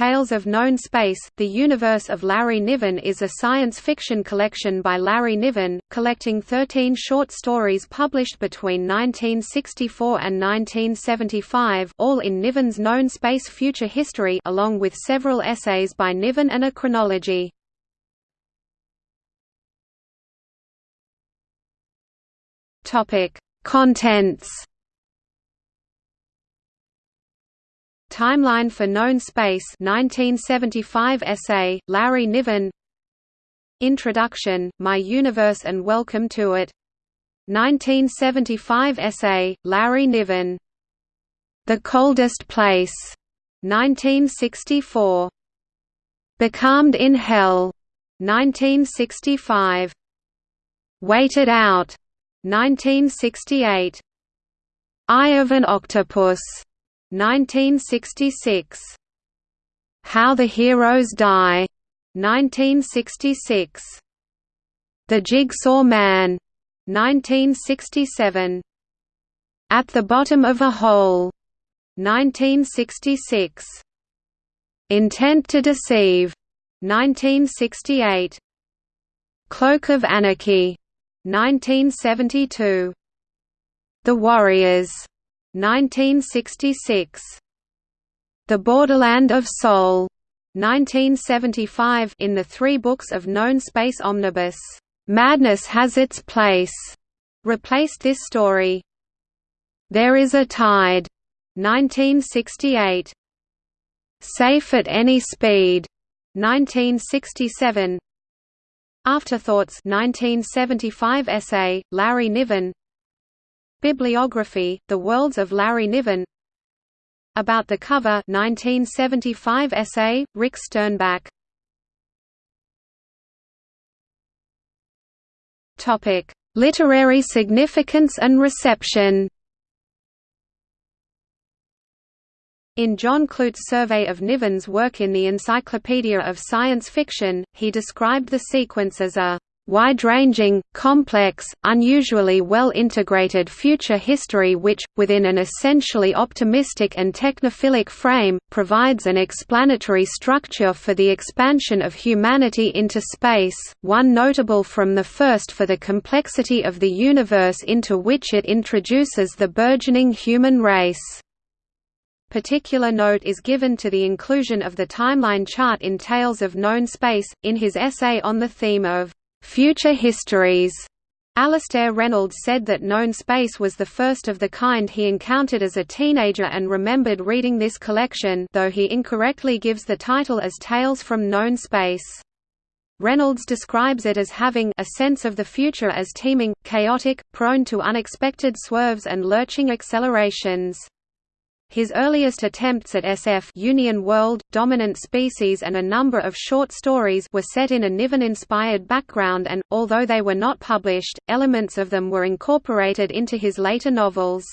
Tales of Known Space, The Universe of Larry Niven is a science fiction collection by Larry Niven, collecting 13 short stories published between 1964 and 1975 all in Niven's Known Space Future History along with several essays by Niven and a chronology. Contents Timeline for Known Space 1975 essay, Larry Niven. Introduction, My Universe and Welcome to It. 1975 essay, Larry Niven. The Coldest Place 1964 Becalmed in Hell 1965 Wait It Out 1968 Eye of an Octopus 1966. How the Heroes Die, 1966. The Jigsaw Man, 1967. At the Bottom of a Hole, 1966. Intent to Deceive, 1968. Cloak of Anarchy, 1972. The Warriors, 1966. The Borderland of Sol, 1975 in the three books of Known Space Omnibus, "'Madness Has Its Place' replaced this story. There is a Tide, 1968. Safe at Any Speed, 1967. Afterthoughts 1975 essay, Larry Niven Bibliography, The Worlds of Larry Niven. About the Cover 1975 essay, Rick Sternbach. Literary significance and reception. In John Clute's survey of Niven's work in the Encyclopedia of Science Fiction, he described the sequence as a wide-ranging, complex, unusually well-integrated future history which, within an essentially optimistic and technophilic frame, provides an explanatory structure for the expansion of humanity into space, one notable from the first for the complexity of the universe into which it introduces the burgeoning human race. Particular note is given to the inclusion of the timeline chart in Tales of Known Space, in his essay on the theme of Future Histories. Alastair Reynolds said that Known Space was the first of the kind he encountered as a teenager and remembered reading this collection though he incorrectly gives the title as Tales from Known Space. Reynolds describes it as having a sense of the future as teeming, chaotic, prone to unexpected swerves and lurching accelerations. His earliest attempts at SF Union World, Dominant Species and a number of short stories were set in a Niven-inspired background and, although they were not published, elements of them were incorporated into his later novels.